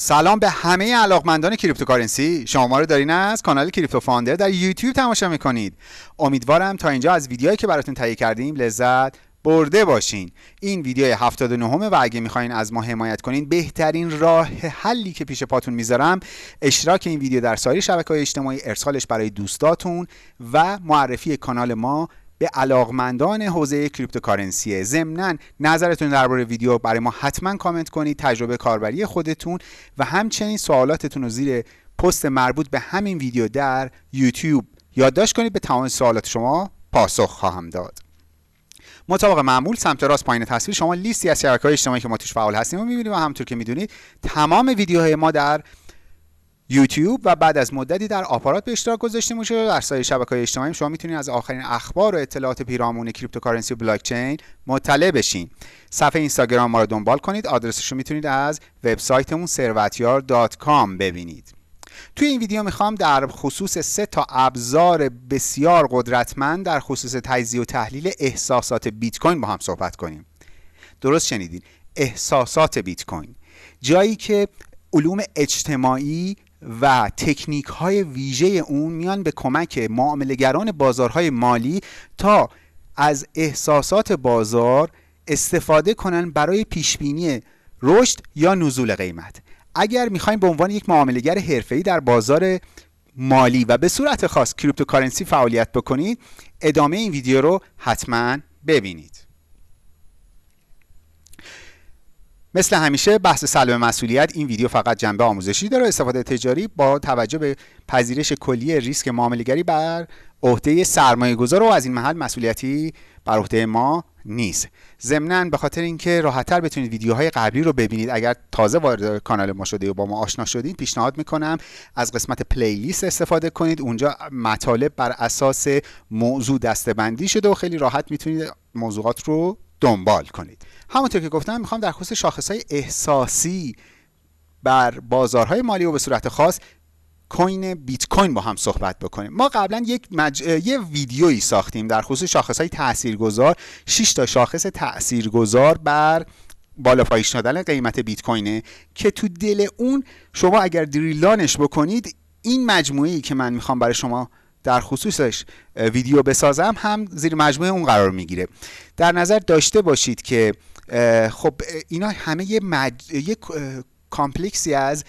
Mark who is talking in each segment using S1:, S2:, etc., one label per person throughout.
S1: سلام به همه علاقمندان cryptocurrency. شما ما رو دارین از کانال Crypto Founder در یوتیوب تماشا می‌کنید. امیدوارم تا اینجا از ویدیوهایی که براتون تهیه کردیم لذت برده باشین. این ویدیو 79 و اگه می‌خواین از ما حمایت کنین بهترین راه حلی که پیش پاتون می‌ذارم اشتراک این ویدیو در سایر شبکه های اجتماعی ارسالش برای دوستاتون و معرفی کانال ما به علاقمندان حوزه cryptocurrency ضمنا نظرتون درباره ویدیو برای ما حتما کامنت کنید تجربه کاربری خودتون و همچنین سوالاتتون رو زیر پست مربوط به همین ویدیو در یوتیوب. یادداشت کنید به تمام سوالات شما پاسخ خواهم داد. مطابق معمول سمت راست پایین تصویر شما لیستی از شبکه‌های اجتماعی که ما توش فعال هستیم و می‌بینید و همونطور که می‌دونید تمام ویدیوهای ما در یوتیوب و بعد از مدتی در آپارات به اشتراک گذاشته میشه در سایر شبکه‌های اجتماعی. شما می‌تونید از آخرین اخبار و اطلاعات پیرامون cryptocurrency و بلاک چین مطلع بشین. صفحه اینستاگرام ما رو دنبال کنید. آدرسش رو می‌تونید از وبسایتمون ثروتیار.com ببینید. توی این ویدیو می‌خوام در خصوص سه تا ابزار بسیار قدرتمند در خصوص تجزیه و تحلیل احساسات بیت کوین با هم صحبت کنیم. درست شنیدین؟ احساسات بیت کوین جایی که علوم اجتماعی و تکنیک های ویژه اون میان به کمک معاملگران بازارهای مالی تا از احساسات بازار استفاده کنن برای پیشبینی رشد یا نزول قیمت. اگر می‌خوایم به عنوان یک معاملگر حرفه‌ای در بازار مالی و به صورت خاص کریپتوکارنسی فعالیت بکنید ادامه این ویدیو رو حتما ببینید. مثل همیشه بحث سلب مسئولیت این ویدیو فقط جنبه آموزشی داره. استفاده تجاری با توجه به پذیرش کلی ریسک معاملهگری بر عهده سرمایه گذار و از این محل مسئولیتی بر عهده ما نیست. ضمنا به خاطر اینکه راحتتر بتونید ویدیوهای قبلی رو ببینید اگر تازه وارد کانال ما شده و با ما آشنا شدید پیشنهاد می‌کنم از قسمت پلیلیست استفاده کنید. اونجا مطالب بر اساس موضوع دستبندی شده و خیلی راحت می‌تونید موضوعات رو دنبال کنید. همونطور که گفتم می‌خوام در خصوص شاخص احساسی بر بازارهای مالی و به صورت خاص کوین بیت کوین با هم صحبت بکنیم. ما قبلا یک مج... یه ویدیویی ساختیم در خصوص شاخص های تاثیرگذار. 6 تا شاخص تاثیرگذار بر بالا پایین شدن قیمت بیت کوینه که تو دل اون شما اگر دریلانش بکنید این مجموعه ای که من می‌خوام برای شما در خصوصش ویدیو بسازم هم زیر مجموعه اون قرار می‌گیره. در نظر داشته باشید که خب اینا همه یه, مج... یه کامپلکسی از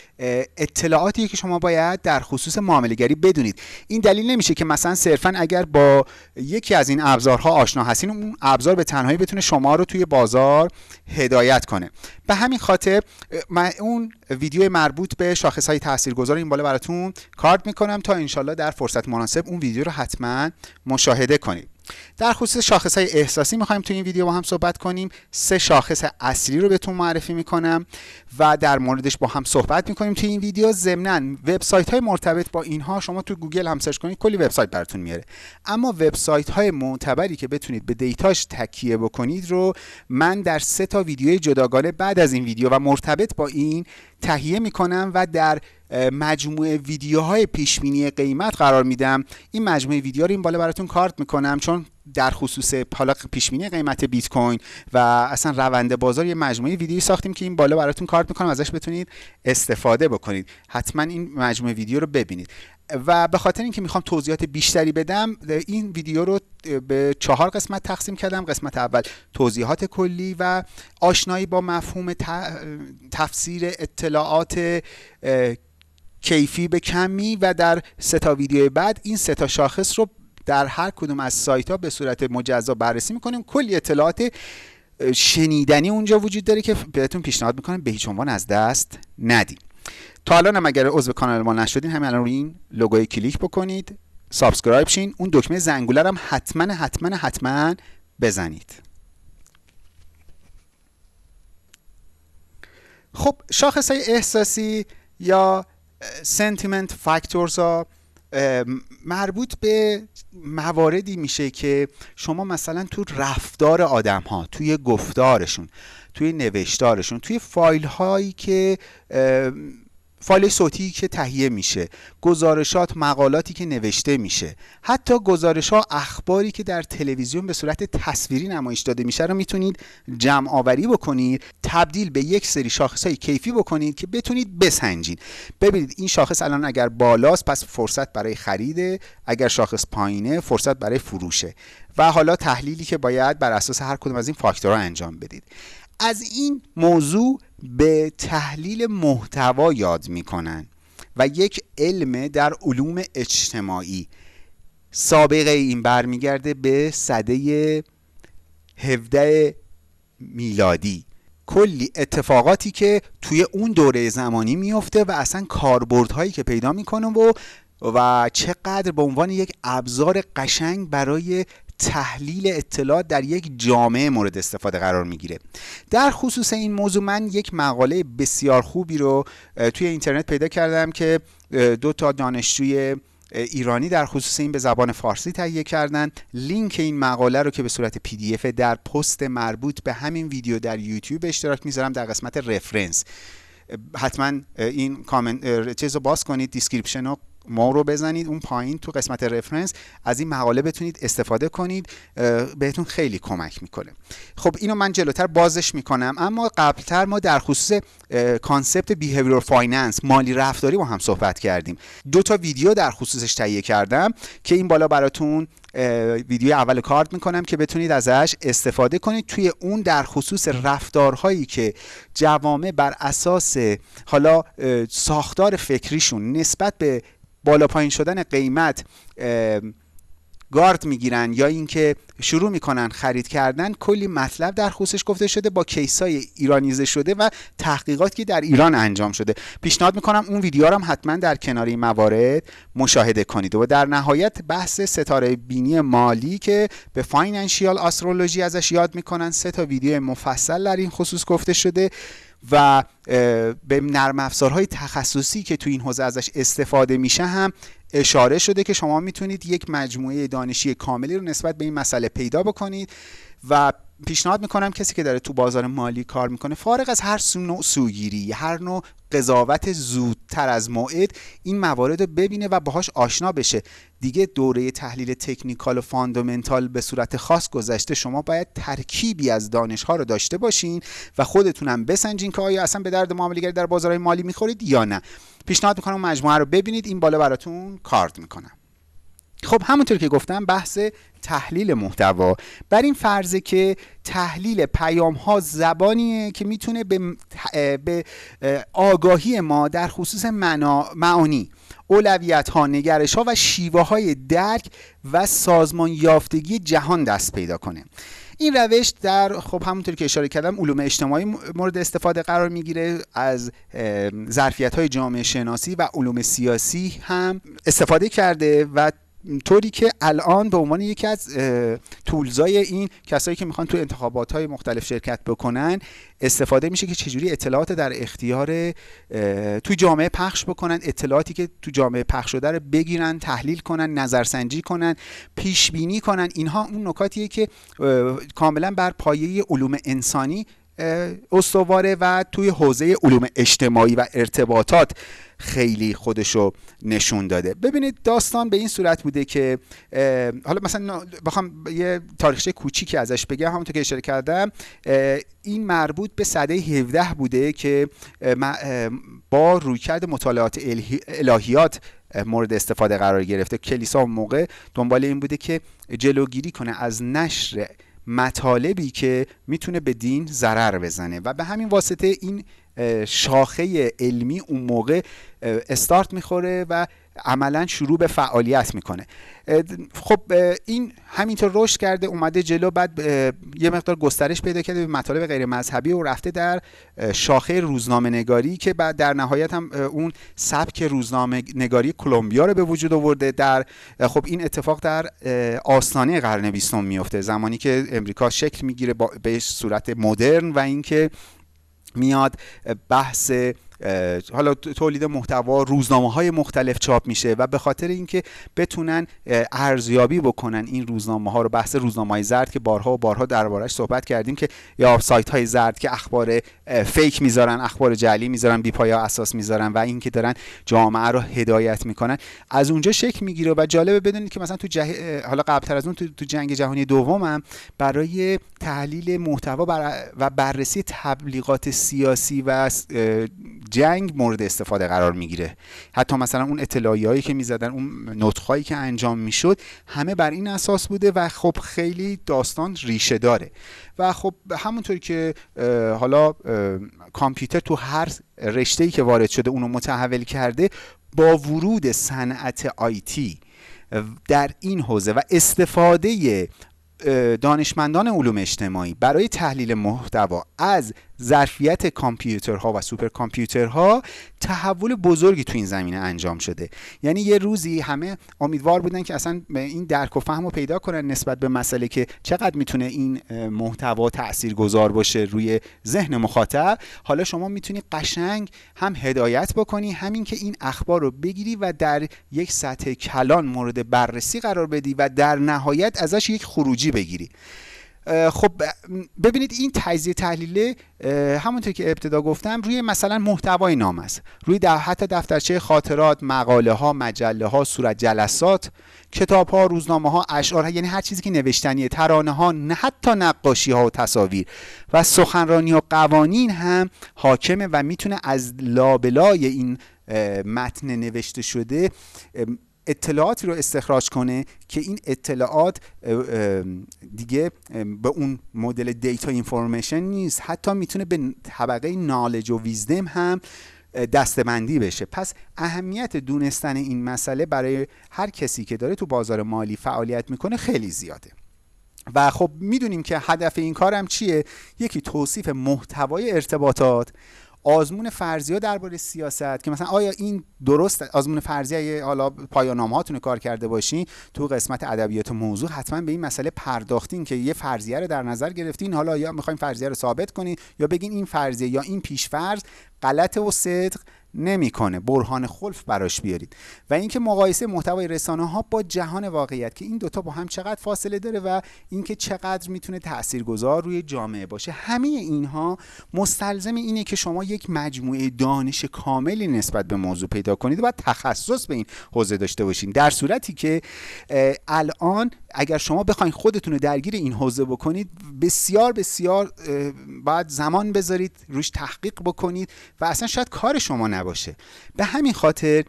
S1: اطلاعاتی که شما باید در خصوص معاملهگری بدونید. این دلیل نمیشه که مثلا صرفا اگر با یکی از این ابزارها آشنا هستین اون ابزار به تنهایی بتونه شما رو توی بازار هدایت کنه. به همین خاطر من اون ویدیو مربوط به شاخص های تاثیرگذار این بالا براتون کارت می‌کنم تا انشالله در فرصت مناسب اون ویدیو رو حتما مشاهده کنید. در خصوص شاخص های احساسی می‌خوایم تو این ویدیو با هم صحبت کنیم. سه شاخص اصلی رو بهتون معرفی می‌کنم و در موردش با هم صحبت می‌کنیم تو این ویدیو. ضمنا وبسایت های مرتبط با اینها شما تو گوگل هم سرچ کنید کلی وبسایت براتون میاره. اما وبسایت های معتبری که بتونید به data ش تکیه بکنید رو من در سه تا ویدیوی جداگانه بعد از این ویدیو و مرتبط با این تهیه می‌کنم و در مجموعه ویدیوهای پیشبینی قیمت قرار میدم. این مجموعه ویدیو رو این بالا براتون کارت می‌کنم چون در خصوص حالا پیشبینی قیمت بیت کوین و اصلا روند بازار یه مجموعه ویدیویی ساختیم که این بالا براتون کارت می‌کنم ازش بتونید استفاده بکنید. حتما این مجموعه ویدیو رو ببینید. و به خاطر اینکه می‌خوام توضیحات بیشتری بدم این ویدیو رو به چهار قسمت تقسیم کردم. قسمت اول توضیحات کلی و آشنایی با مفهوم تفسیر اطلاعات کیفی به کمی و در سه تا ویدیو بعد این سه تا شاخص رو در هر کدوم از سایت ها به صورت مجزا بررسی می‌کنیم. کلی اطلاعات شنیدنی اونجا وجود داره که بهتون پیشنهاد می‌کنم به هیچ عنوان از دست ندین. تا الان هم اگر عضو کانال ما نشدین همین الان روی این لوگوی کلیک بکنید subscribe شین. اون دکمه زنگوله هم حتما حتما حتما بزنید. خب شاخص های احساسی یا سنتیمنت فاکتورز ها مربوط به مواردی میشه که شما مثلا تو رفتار آدم ها توی گفتارشون توی نوشتارشون توی فایل هایی که فایل صوتی که تهیه میشه گزارشات مقالاتی که نوشته میشه. حتی گزارش ها اخباری که در تلویزیون به صورت تصویری نمایش داده میشه رو می‌تونید جمع آوری بکنید تبدیل به یک سری شاخص های کیفی بکنید که بتونید بسنجید. ببینید این شاخص الان اگر بالاست پس فرصت برای خریده. اگر شاخص پایینه فرصت برای فروشه. و حالا تحلیلی که باید بر اساس هر کدوم از این فاکتورها انجام بدید. از این موضوع به تحلیل محتوا یاد می‌کنن و یک علم در علوم اجتماعی. سابقه این برمیگرده به صده 17 میلادی. کلی اتفاقاتی که توی اون دوره زمانی میفته و اصلا کاربردهایی که پیدا می‌کنه و و چقدر به عنوان یک ابزار قشنگ برای تحلیل اطلاعات در یک جامعه مورد استفاده قرار می‌گیره. در خصوص این موضوع من یک مقاله بسیار خوبی رو توی اینترنت پیدا کردم که دو تا دانشجوی ایرانی در خصوص این به زبان فارسی تهیه کردن. لینک این مقاله رو که به صورت PDF در پست مربوط به همین ویدیو در یوتیوب اشتراک می‌ذارم در قسمت reference حتما این کامنت چیز رو باز کنید description رو ما رو بزنید اون پایین تو قسمت reference از این مقاله بتونید استفاده کنید بهتون خیلی کمک می‌کنه. خب اینو من جلوتر بازش می‌کنم اما قبلتر ما در خصوص concept behavior finance مالی رفتاری با هم صحبت کردیم. دو تا ویدیو در خصوصش تهیه کردم که این بالا براتون ویدیو اول کارت می‌کنم که بتونید ازش استفاده کنید. توی اون در خصوص رفتارهایی که جوامع بر اساس حالا ساختار فکریشون نسبت به بالا پایین شدن قیمت گارد می‌گیرن یا اینکه شروع می‌کنن خرید کردن کلی مطلب در خصوصش گفته شده با کیسای ایرانیزه شده و تحقیقاتی که در ایران انجام شده. پیشنهاد می‌کنم اون ویدیو رو هم حتما در کنار این موارد مشاهده کنید و در نهایت بحث ستاره بینی مالی که به فاینانشیال آسترولوژی ازش یاد می‌کنن. سه تا ویدیو مفصل در این خصوص گفته شده. و به نرم افزارهای تخصصی که تو این حوزه ازش استفاده میشه هم اشاره شده که شما می‌تونید یک مجموعه دانشی کاملی رو نسبت به این مسئله پیدا بکنید و پیشنهاد می‌کنم کسی که داره تو بازار مالی کار می‌کنه فارغ از هر نوع سوگیری هر نوع قضاوت زودتر از موعد این موارد رو ببینه و باهاش آشنا بشه. دیگه دوره تحلیل تکنیکال و فاندامنتال به صورت خاص گذشته شما باید ترکیبی از دانش ها رو داشته باشین و خودتونم بسنجین که آیا اصلا به درد معاملهگری در بازارهای مالی می‌خورید یا نه. پیشنهاد می‌کنم مجموعه رو ببینید این بالا براتون کارت می‌کنم. خب همونطور که گفتم بحث تحلیل محتوا. بر این فرضه که تحلیل پیام ها زبانیه که می‌تونه به, به آگاهی ما در خصوص معانی اولویت ها نگرش ها و شیوه های درک و سازمان یافتگی جهان دست پیدا کنه. این روش در خب همونطور که اشاره کردم علوم اجتماعی مورد استفاده قرار می‌گیره از ظرفیت های جامعه شناسی و علوم سیاسی هم استفاده کرده و طوری که الان به عنوان یکی از تولزای این کسایی که می‌خوان تو انتخابات های مختلف شرکت بکنن استفاده میشه که چجوری اطلاعات در اختیار تو جامعه پخش بکنن اطلاعاتی که تو جامعه پخش شده رو بگیرن تحلیل کنن نظرسنجی کنن پیش بینی کنن. اینها اون نکاتیه که کاملا بر پایه علوم انسانی استواره و توی حوزه علوم اجتماعی و ارتباطات خیلی خودشو نشون داده. ببینید داستان به این صورت بوده که حالا مثلا بخوام یه تاریخچه کوچیکی ازش بگم. همونطور که اشاره کردم این مربوط به سده 17 بوده که با رویکرد مطالعات الهیات مورد استفاده قرار گرفته. کلیسا اون موقع دنبال این بوده که جلوگیری کنه از نشر مطالبی که می‌تونه به دین ضرر بزنه. و به همین واسطه این شاخه علمی اون موقع استارت می‌خوره و عملا شروع به فعالیت می‌کنه. خب این همینطور رشد کرده اومده جلو بعد یه مقدار گسترش پیدا کرده به مطالب غیر مذهبی و رفته در شاخه روزنامه نگاری که بعد در نهایت هم اون سبک روزنامه نگاری کلمبیا رو به وجود آورده در خب این اتفاق در آستانه قرن بیستم میفته زمانی که امریکا شکل می‌گیره به صورت مدرن و اینکه میاد بحث حالا تولید محتوا روزنامه های مختلف چاپ میشه و به خاطر اینکه بتونن ارزیابی بکنن این روزنامه ها رو بحث روزنامه های زرد که بارها و بارها دربارش صحبت کردیم که یا سایت های زرد که اخبار فیک می‌ذارن اخبار جعلی می‌ذارن بی پایا اساس می‌ذارن و اینکه دارن جامعه رو هدایت می‌کنن. از اونجا شکل می‌گیره و جالبه بدونید که مثلا تو جه... حالا قبلتر از اون تو, تو جنگ جهانی دوم برای تحلیل محتوا و بررسی تبلیغات سیاسی و جنگ مورد استفاده قرار می‌گیره. حتی مثلا اون هایی که می‌زدن اون نطخهایی که انجام می‌شد همه بر این اساس بوده و خب خیلی داستان ریشه داره. و خب همونطوری که حالا کامپیوتر تو هر رشته ای که وارد شده اونو متحول کرده با ورود صنعت آیتی در این حوزه و استفاده دانشمندان علوم اجتماعی برای تحلیل محتوا از ظرفیت کامپیوترها و سوپر کامپیوترها تحول بزرگی تو این زمینه انجام شده. یعنی یه روزی همه امیدوار بودن که اصلا این درک و فهم رو پیدا کنن نسبت به مسئله که چقدر می‌تونه این محتوا تأثیر گذار باشه روی ذهن مخاطب. حالا شما می‌تونی قشنگ هم هدایت بکنی همین که این اخبار رو بگیری و در یک سطح کلان مورد بررسی قرار بدی و در نهایت ازش یک خروجی بگیری. خب ببینید این تجزیه تحلیله همونطور که ابتدا گفتم روی مثلا محتوای نام است. روی در حتی دفترچه خاطرات مقاله ها مجله ها صورت جلسات کتاب ها روزنامه ها اشعار ها یعنی هر چیزی که نوشتنی ترانه ها نه حتی نقاشی ها و تصاویر. و سخنرانی و قوانین هم حاکمه و می‌تونه از لابلای این متن نوشته شده اطلاعاتی رو استخراج کنه که این اطلاعات دیگه به اون مدل دیتا اینفورمیشن نیست. حتی می‌تونه به طبقه نالج و ویزدم هم دستبندی بشه. پس اهمیت دونستن این مسئله برای هر کسی که داره تو بازار مالی فعالیت می‌کنه خیلی زیاده. و خب می‌دونیم که هدف این کارم چیه؟ یکی توصیف محتوای ارتباطات. آزمون فرضیه درباره سیاست که مثلا آیا این درست آزمون فرضیه حالا پایانامه هاتون کار کرده باشین تو قسمت ادبیات موضوع حتما به این مسئله پرداختین که یه فرضیه رو در نظر گرفتین. حالا یا می‌خوایم فرضیه رو ثابت کنین یا بگین این فرضیه یا این پیشفرض غلط و صدق. نمی‌کنه. برهان خلف براش بیارید. و اینکه مقایسه محتوای رسانه ها با جهان واقعیت که این دوتا با هم چقدر فاصله داره و اینکه چقدر می‌تونه تاثیرگذار روی جامعه باشه. همه اینها مستلزم اینه که شما یک مجموعه دانش کاملی نسبت به موضوع پیدا کنید و تخصص به این حوزه داشته باشین. در صورتی که الان اگر شما بخواید خودتون رو درگیر این حوزه بکنید بسیار بسیار باید زمان بذارید روش تحقیق بکنید و اصلا شاید کار شما نباشه. به همین خاطر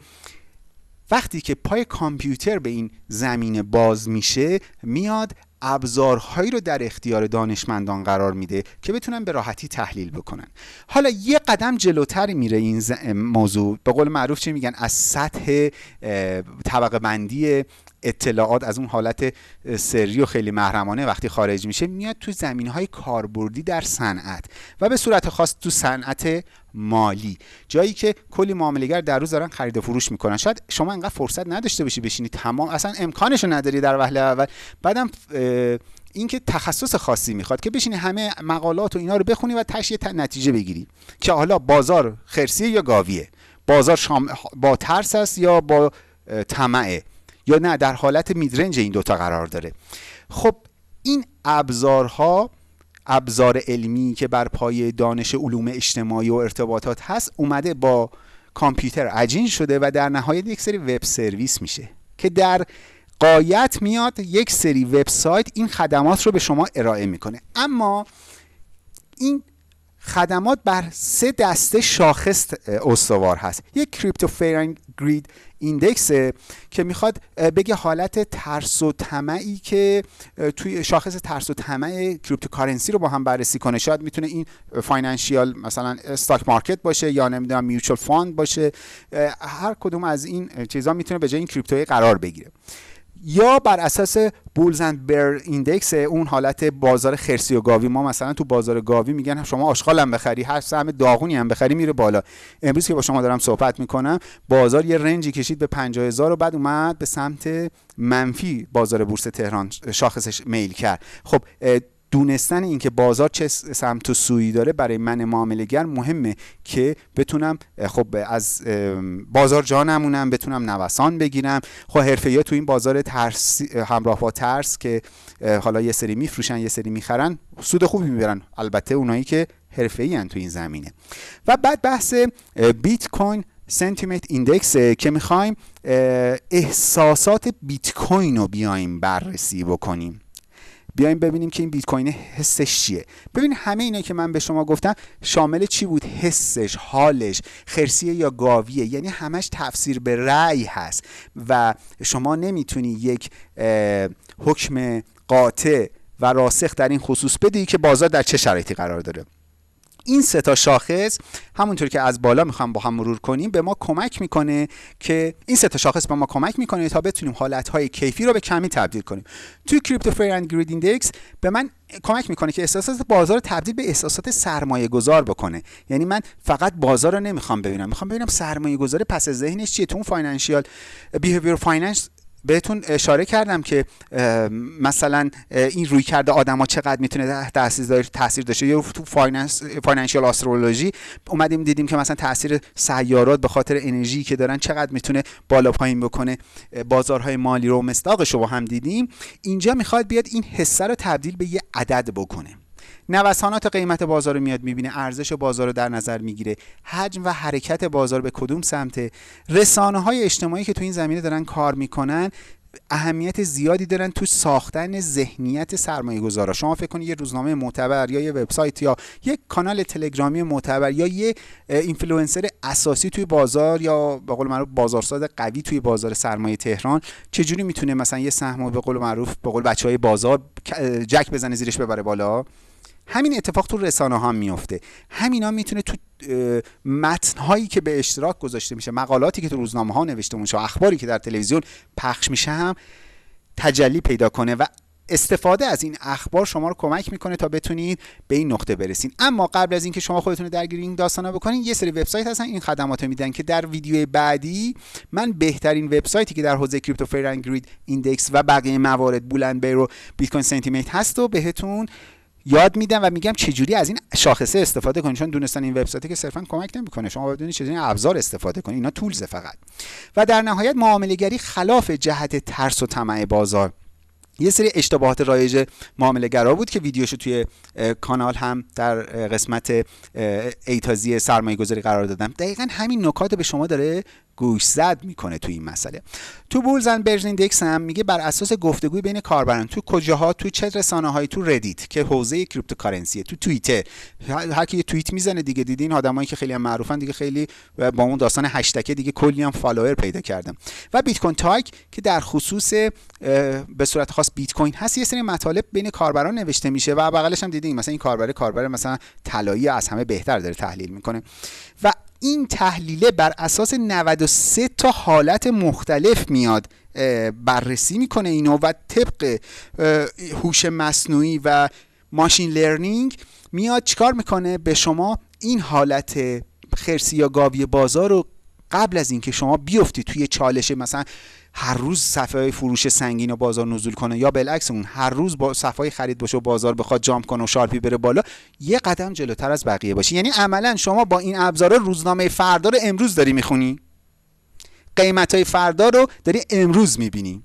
S1: وقتی که پای کامپیوتر به این زمینه باز میشه میاد ابزارهایی رو در اختیار دانشمندان قرار میده که بتونن به راحتی تحلیل بکنن. حالا یه قدم جلوتر میره این موضوع. به قول معروف چی میگن؟ از سطح طبقه بندی اطلاعات از اون حالت سری و خیلی محرمانه وقتی خارج میشه میاد تو زمین های کاربردی در صنعت و به صورت خاص تو صنعت مالی. جایی که کلی معاملهگر در روز دارن خرید و فروش می‌کنن. شاید شما انقدر فرصت نداشته باشی بشینی تمام اصلا امکانشو نداری در وهله اول. بعدم اینکه تخصص خاصی می‌خواد که بشینی همه مقالات و اینا رو بخونی و تشیه نتیجه بگیری که حالا بازار خرسیه یا گاویه؟ بازار شام با ترس است یا با طمعه؟ یا نه در حالت میدرنج این دوتا قرار داره. خب این ابزارها ابزار علمی که بر پای دانش علوم اجتماعی و ارتباطات هست اومده با کامپیوتر عجین شده و در نهایت یک سری وب سرویس میشه که در قایت میاد یک سری وبسایت این خدمات رو به شما ارائه می‌کنه. اما این خدمات بر سه دسته شاخص استوار هست. یک crypto fear greed index که می‌خواد بگه حالت ترس و طمعی که توی شاخص ترس و طمع cryptocurrency رو با هم بررسی کنه. شاید می‌تونه این financial مثلا stock market باشه یا نمی‌دونم mutual fund باشه. هر کدوم از این چیزها می‌تونه به جای این crypto ی قرار بگیره. یا بر اساس Bulls and Bear Index اون حالت بازار خرسی و گاوی ما مثلا تو بازار گاوی میگن شما آشغال هم بخری هر سهم داغونی هم بخری میره بالا. امروز که با شما دارم صحبت می‌کنم بازار یه range ی کشید به 50000 و بعد اومد به سمت منفی بازار بورس تهران شاخصش میل کرد. خب دونستن اینکه بازار چه سمت و سویی داره برای من معاملهگر مهمه که بتونم خب از بازار جا نمونم بتونم نوسان بگیرم. خب حرفه تو این بازار ترس همراه با ترس که حالا یه سری میفروشن یه سری می‌خرن سود خوبی می‌برن. البته اونایی که حرفه ای تو این زمینه. و بعد بحث Bitcoin Sentiment Index که می‌خوایم احساسات بیت کوین رو بیایم بررسی بکنیم. بیایم ببینیم که این بیت کوین حسش چیه. ببین همه اینا که من به شما گفتم شامل چی بود؟ حسش حالش خرسیه یا گاویه. یعنی همش تفسیر به رأی هست و شما نمی‌تونی یک حکم قاطع و راسخ در این خصوص بدی که بازار در چه شرایطی قرار داره. این سه تا شاخص همونطور که از بالا می‌خوام با هم مرور کنیم به ما کمک می‌کنه که این سه تا شاخص به ما کمک می‌کنه تا بتونیم حالتهای کیفی رو به کمی تبدیل کنیم. توی Crypto Fear and Greed Index به من کمک می‌کنه که احساسات بازار رو تبدیل به احساسات سرمایه گذار بکنه. یعنی من فقط بازار رو نمی‌خوام ببینم می‌خوام ببینم سرمایه گذار پس ذهنش چیه؟ تو اون financial behavior finance بهتون اشاره کردم که مثلا این رویکرد آدما چقدر می‌تونه تاثیر تاثیر داشته؟ یا تو finance financial astrology اومدیم دیدیم که مثلا تاثیر سیارات به خاطر انرژی که دارن چقدر می‌تونه بالا پایین بکنه. بازارهای مالی رو مصداقش رو هم دیدیم. اینجا می‌خواد بیاد این حسه رو تبدیل به یه عدد بکنه. نوسانات قیمت بازار رو میاد می‌بینه ارزش بازار رو در نظر می‌گیره. حجم و حرکت بازار به کدوم سمت؟ رسانه های اجتماعی که تو این زمینه دارن کار می‌کنن اهمیت زیادی دارن تو ساختن ذهنیت سرمایه گذارا شما فکر کنید یه روزنامه معتبر یا یه وبسایت یا یک کانال تلگرامی معتبر یا یه اینفلوئنسر اساسی توی بازار یا به قول معروف بازارساز قوی توی بازار سرمایه تهران چجوری می‌تونه مثلا یه سهم به قول معروف به قول بچه های بازار جک بزنه زیرش ببره بالا؟ همین اتفاق تو رسانه ها میفته همینا می‌تونه تو متن هایی که به اشتراک گذاشته میشه مقالاتی که تو روزنامه ها نوشته میشه اخباری که در تلویزیون پخش میشه هم تجلی پیدا کنه و استفاده از این اخبار شما رو کمک می‌کنه تا بتونید به این نقطه برسین. اما قبل از اینکه شما خودتون درگیر این داستانا بکنین یه سری وبسایت هستن این خدمات رو میدن که در ویدیو بعدی من بهترین وبسایتی که در حوزه Crypto Fear Greed Index و بقیه موارد Bull and Bear و بیت کوین سنتیمنت هست و بهتون یاد میدم و میگم چجوری از این شاخصه استفاده کنید چون دونستن این وبسایتی که صرفا کمک نمی‌کنه. شما بدونید چجوری ابزار استفاده کنید اینا تولز فقط. و در نهایت معامله گری خلاف جهت ترس و طمع بازار. یه سری اشتباهات رایج معامله گرا بود که ویدیوشو توی کانال هم در قسمت ایتازی سرمایه گذاری قرار دادم. دقیقا همین نکات به شما داره گوش زد می‌کنه تو این مسئله. تو Bulls and Bears Index هم میگه بر اساس گفتگوی بین کاربران تو کجاها تو چه رسانه هایی تو Reddit که حوزه cryptocurrency تو توییتر هر کی توییت می‌زنه دیگه دیدین آدمایی که خیلی هم معروفن دیگه خیلی با اون داستان هشتگ دیگه کلی هم فالوور پیدا کردم و Bitcointalk که در خصوص به صورت خاص بیت کوین هست یه سری مطالب بین کاربران نوشته میشه و بغلش هم دیدین مثلا این کاربر کاربر مثلا طلایی از همه بهتر داره تحلیل می‌کنه. و این تحلیله بر اساس 93 تا حالت مختلف میاد بررسی می‌کنه اینو و طبق هوش مصنوعی و machine learning میاد چیکار می‌کنه؟ به شما این حالت خرسی یا گاوی بازار رو قبل از اینکه شما بیفتی توی چالش مثلا هر روز صف فروش سنگین و بازار نزول کنه یا بالعکس اون هر روز با صف خرید باشه و بازار بخواد jump کنه و sharp ی بره بالا یه قدم جلوتر از بقیه باشی. یعنی عملا شما با این ابزار روزنامه فردا رو امروز داری می‌خونی. قیمت های فردا رو داری امروز می‌بینی.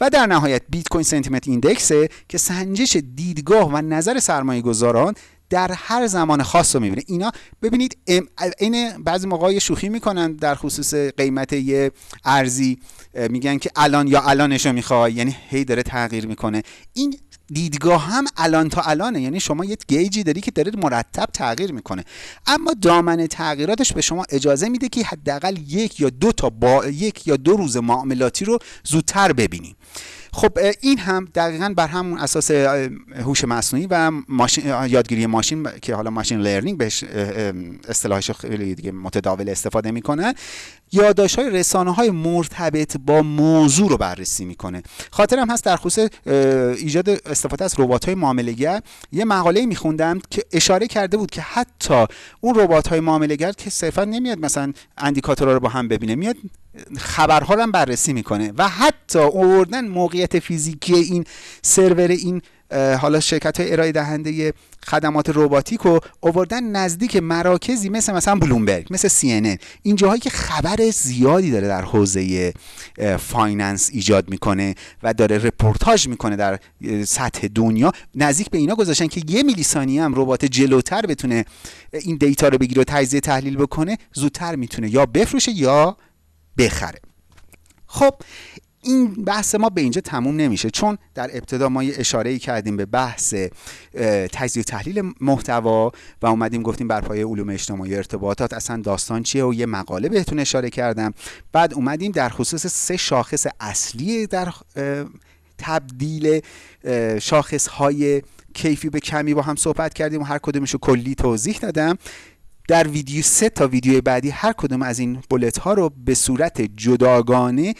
S1: و در نهایت بیت کوین سنتیمنت ایندکسه که سنجش دیدگاه و نظر سرمایه گذاران در هر زمان خاص رو می‌بینه. اینا ببینید این بعضی موقع شوخی می‌کنن در خصوص قیمت یه ارزی. میگن که الان یا الانشو می‌خوای یعنی هی داره تغییر می‌کنه. این دیدگاه هم الان تا الانه. یعنی شما یه گیجی داری که داره مرتب تغییر می‌کنه. اما دامن تغییراتش به شما اجازه میده که حداقل یک یا دو تا با یک یا دو روز معاملاتی رو زودتر ببینی. خب این هم دقیقا بر همون اساس هوش مصنوعی و ماشین یادگیری ماشین که حالا ماشین لرنینگ بهش اصطلاحش خیلی دیگه متداول استفاده می‌کنن یادداشت های رسانه های مرتبط با موضوع رو بررسی می‌کنه. خاطرم هست در خصوص ایجاد استفاده از ربات های معاملهگر یه مقاله میخوندم که اشاره کرده بود که حتی اون ربات های معاملهگر که صرفا نمیاد مثلا اندیکاتورها رو با هم ببینه میاد خبرها رو هم بررسی می‌کنه و حتی آوردن موقعیت فیزیکی این سرور این حالا شرکت های ارائه دهنده خدمات رباتیک رو آوردن نزدیک مراکزی مثل مثلا بلومبرگ مثل سی این جاهایی که خبر زیادی داره در حوزه finance ایجاد می‌کنه و داره رپورتاج می‌کنه در سطح دنیا نزدیک به اینا گذاشتن که یه میلی ثانیه هم ربات جلوتر بتونه این دیتا رو بگیره و تجزیه تحلیل بکنه زودتر می‌تونه یا بفروشه یا بخره. خب این بحث ما به اینجا تموم نمیشه چون در ابتدا ما یه اشاره کردیم به بحث تجزیه و تحلیل محتوا و اومدیم گفتیم بر پایه علوم اجتماعی ارتباطات اصلا داستان چیه و یه مقاله بهتون اشاره کردم. بعد اومدیم در خصوص سه شاخص اصلی در تبدیل شاخص های کیفی به کمی با هم صحبت کردیم و هر کدومشو کلی توضیح دادم. در ویدیو سه تا ویدیو بعدی هر کدوم از این بولت ها رو به صورت جداگانه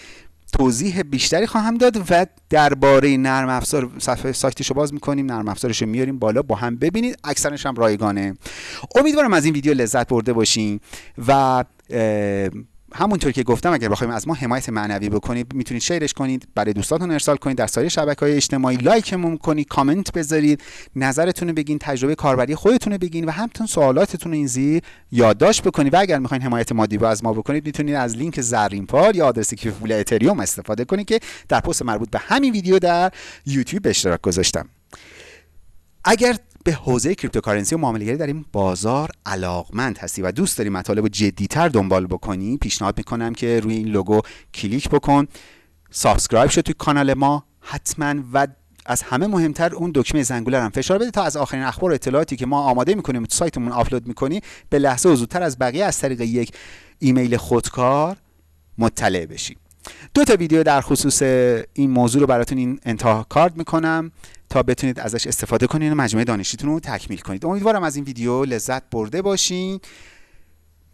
S1: توضیح بیشتری خواهم داد و درباره نرم افزار صفحه سایتش رو باز می‌کنیم نرم افزارش رو میاریم بالا با هم ببینید اکثرش هم رایگانه. امیدوارم از این ویدیو لذت برده باشین و همونطور که گفتم اگر بخوایم از ما حمایت معنوی بکنید می‌تونید شیرش کنید برای دوستاتون ارسال کنید در سایر شبکه های اجتماعی لایکمون کنید کامنت بذارید نظرتون رو بگین تجربه کاربری خودتون رو بگین و همتون سوالاتتون رو این زیر یادداشت بکنید. و اگر می‌خواین حمایت مادی با از ما بکنید می‌تونید از لینک زرین پال یا آدرس کیف پول اتریوم استفاده کنید که در پست مربوط به همین ویدیو در یوتیوب به اشتراک گذاشتم. اگر به حوزه cryptocurrency و معاملهگری در این بازار علاقمند هستی و دوست داری مطالب جدیتر دنبال بکنی پیشنهاد می‌کنم که روی این لوگو کلیک بکن. subscribe شد توی کانال ما حتما و از همه مهمتر اون دکمه زنگوله هم فشار بده تا از آخرین اخبار و اطلاعاتی که ما آماده می‌کنیم تو سایتمون آپلود می‌کنیم به لحظه و زودتر از بقیه از طریق یک ایمیل خودکار مطلع بشی. دو تا ویدیو در خصوص این موضوع رو براتون این انتها کارد می‌کنم. تا بتونید ازش استفاده کنید و مجموعه دانشیتون رو تکمیل کنید. امیدوارم از این ویدیو لذت برده باشین.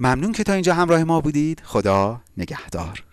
S1: ممنون که تا اینجا همراه ما بودید. خدا نگهدار.